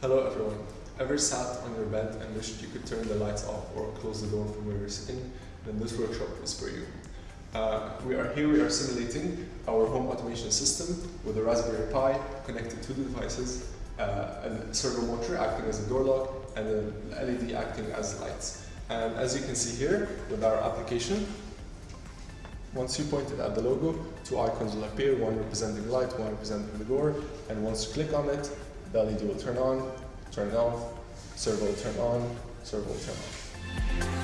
Hello everyone. Ever sat on your bed and wished you could turn the lights off or close the door from where you're sitting? Then this workshop is for you. Uh, we are here, we are simulating our home automation system with a Raspberry Pi connected to the devices, uh, a servo motor acting as a door lock, and an LED acting as lights. And as you can see here with our application, once you point it at the logo, two icons will appear, one representing light, one representing the door, and once you click on it, LED will turn on, turn off, servo will turn on, servo will turn off.